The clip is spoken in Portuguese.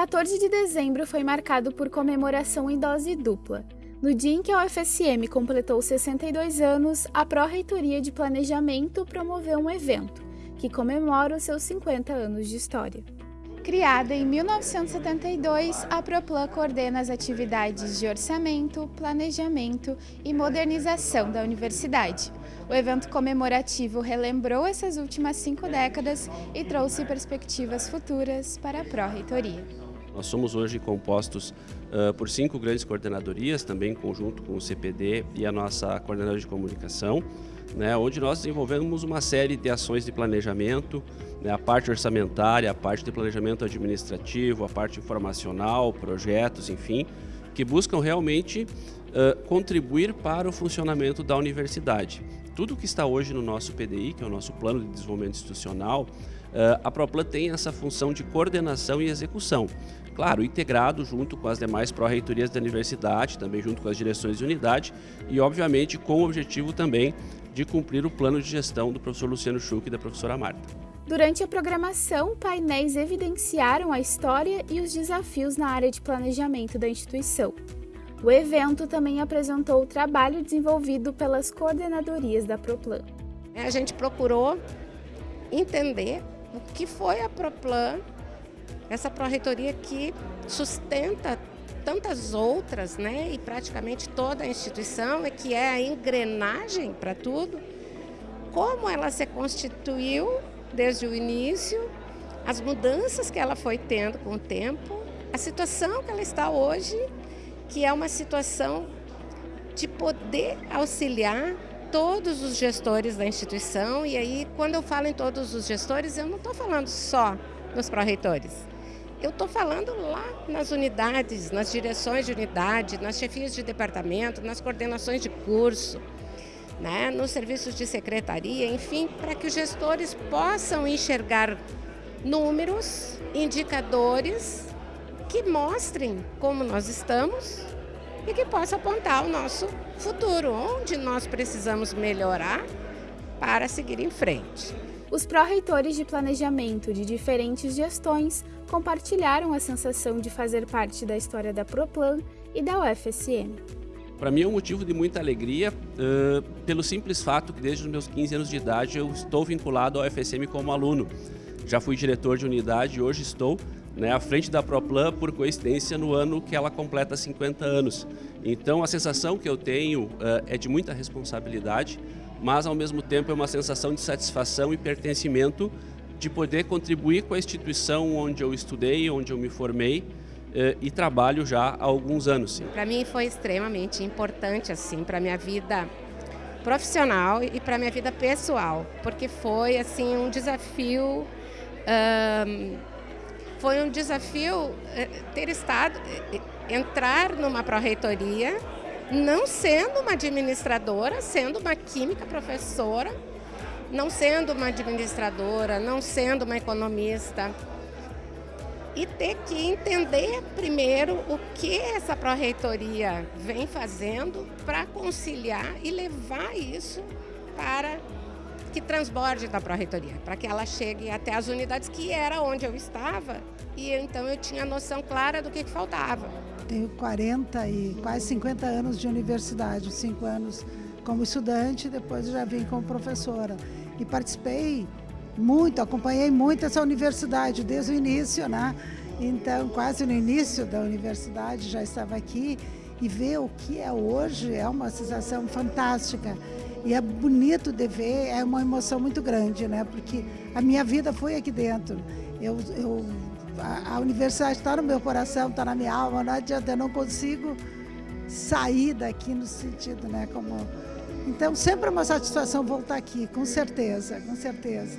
14 de dezembro foi marcado por comemoração em dose dupla. No dia em que a UFSM completou 62 anos, a Pró-Reitoria de Planejamento promoveu um evento que comemora os seus 50 anos de história. Criada em 1972, a Proplan coordena as atividades de orçamento, planejamento e modernização da universidade. O evento comemorativo relembrou essas últimas cinco décadas e trouxe perspectivas futuras para a Pró-Reitoria. Nós somos hoje compostos uh, por cinco grandes coordenadorias, também em conjunto com o CPD e a nossa coordenadora de comunicação, né, onde nós desenvolvemos uma série de ações de planejamento, né, a parte orçamentária, a parte de planejamento administrativo, a parte informacional, projetos, enfim, que buscam realmente uh, contribuir para o funcionamento da universidade. Tudo que está hoje no nosso PDI, que é o nosso Plano de Desenvolvimento Institucional, uh, a ProPlan tem essa função de coordenação e execução. Claro, integrado junto com as demais pró-reitorias da universidade, também junto com as direções de unidade e, obviamente, com o objetivo também de cumprir o plano de gestão do professor Luciano Schuch e da professora Marta. Durante a programação, painéis evidenciaram a história e os desafios na área de planejamento da instituição. O evento também apresentou o trabalho desenvolvido pelas coordenadorias da Proplan. A gente procurou entender o que foi a Proplan, essa pró-reitoria que sustenta tantas outras, né, e praticamente toda a instituição, e que é a engrenagem para tudo, como ela se constituiu desde o início, as mudanças que ela foi tendo com o tempo, a situação que ela está hoje, que é uma situação de poder auxiliar todos os gestores da instituição, e aí quando eu falo em todos os gestores, eu não estou falando só nos pró-reitores, eu estou falando lá nas unidades, nas direções de unidade, nas chefias de departamento, nas coordenações de curso, né, nos serviços de secretaria, enfim, para que os gestores possam enxergar números, indicadores que mostrem como nós estamos e que possa apontar o nosso futuro, onde nós precisamos melhorar para seguir em frente. Os pró-reitores de planejamento de diferentes gestões compartilharam a sensação de fazer parte da história da Proplan e da UFSM. Para mim é um motivo de muita alegria, uh, pelo simples fato que desde os meus 15 anos de idade eu estou vinculado ao UFSM como aluno. Já fui diretor de unidade e hoje estou né, à frente da Proplan, por coincidência, no ano que ela completa 50 anos. Então a sensação que eu tenho uh, é de muita responsabilidade, mas ao mesmo tempo é uma sensação de satisfação e pertencimento de poder contribuir com a instituição onde eu estudei, onde eu me formei eh, e trabalho já há alguns anos. Para mim foi extremamente importante assim para minha vida profissional e para minha vida pessoal, porque foi assim um desafio foi um desafio eh, ter estado eh, entrar numa pró-reitoria não sendo uma administradora, sendo uma química professora não sendo uma administradora, não sendo uma economista, e ter que entender primeiro o que essa pró-reitoria vem fazendo para conciliar e levar isso para que transborde da pró-reitoria, para que ela chegue até as unidades, que era onde eu estava, e então eu tinha noção clara do que, que faltava. Tenho 40 e quase 50 anos de universidade, 5 anos como estudante, depois já vim como professora. E participei muito, acompanhei muito essa universidade desde o início, né? Então, quase no início da universidade já estava aqui e ver o que é hoje é uma sensação fantástica. E é bonito de ver, é uma emoção muito grande, né? Porque a minha vida foi aqui dentro. Eu, eu a, a universidade está no meu coração, está na minha alma, não adianta, eu não consigo sair daqui no sentido, né? Como então, sempre é uma satisfação voltar aqui, com certeza, com certeza.